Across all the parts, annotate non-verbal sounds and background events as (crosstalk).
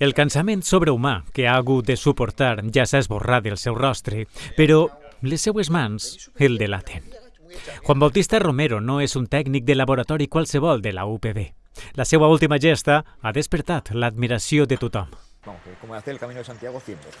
El cansament sobrehumà que ha hagut de suportar ja s'ha esborrat del seu rostre, però les seues mans el delaten. Juan Bautista Romero no és un tècnic de laboratori qualsevol de la UPB. La seva última gesta ha despertat l'admiració de tothom. Vamos, hacer el camino de Santiago 100 veces.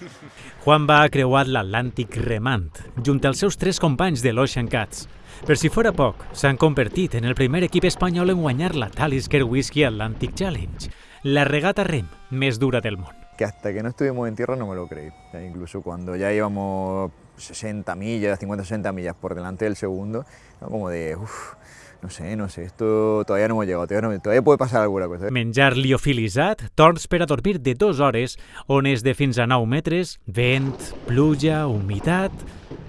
(laughs) Juan va creuat l'Atlàntic remant, junt als seus tres companys de l'Ocean Cats. Per si fora poc, s'han convertit en el primer equip espanyol en guanyar la Talisker Whisky Atlantic Challenge, la regata rem més dura del món. Que hasta que no estuvimos en tierra no me lo creí. Incluso cuando ya íbamos 60 millas, 50-60 millas por delante del segundo, ¿no? como de, uff, no sé, no sé, esto todavía no hemos llegado, todavía, no- todavía puede pasar alguna cosa. Menjar liofilitzat, torns per a dormir de dues hores, ones de fins a 9 metres, vent, pluja, humitat...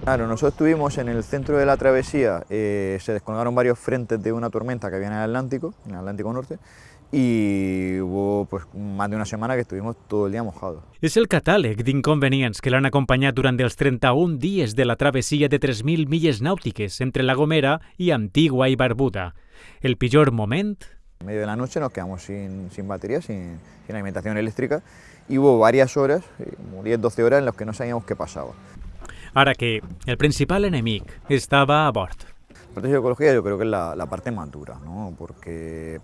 Claro, nosotros estuvimos en el centro de la travesía, eh, se descolgaron varios frentes de una tormenta que había en el Atlántico, en el Atlántico Norte, y hubo pues más de una semana que estuvimos todo el día mojados. És el catàleg d'inconvenients que l'han acompanyat durant els 31 dies de la travessia de 3.000 milles nàutiques entre La Gomera i Antigua i Barbuda. El pitjor moment? En medio de la noche nos quedamos sin, sin batería, sin, sin alimentación eléctrica, y hubo varias horas, eh, como 10-12 horas, en las que no sabíamos qué pasaba. Ara que el principal enemic estava a bord. La parte de psicología yo creo que es la, la parte más dura, ¿no? porque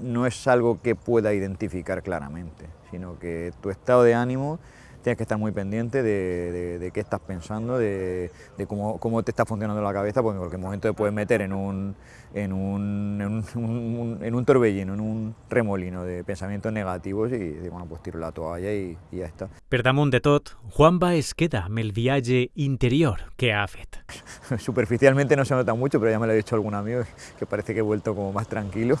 no es algo que pueda identificar claramente, sino que tu estado de ánimo tienes que estar muy pendiente de, de- de qué estás pensando, de, de cómo, cómo te está funcionando la cabeza, porque en cualquier momento te puedes meter en un, en un, en un, un- en un torbellino, en un remolino de pensamientos negativos y, bueno, pues tiro la toalla y, y ya está. Per damunt de tot, Juanba es queda amb el viatge interior que ha fet. (laughs) Superficialmente no se nota mucho, pero ya me lo ha dicho algún amigo que parece que he vuelto como más tranquilo.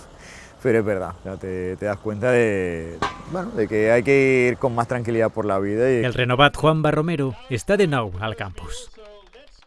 Pero es verdad, ya te, das cuenta de, bueno, de que hay que ir con más tranquilidad por la vida y El renovat Juanba Romero està de nou al campus.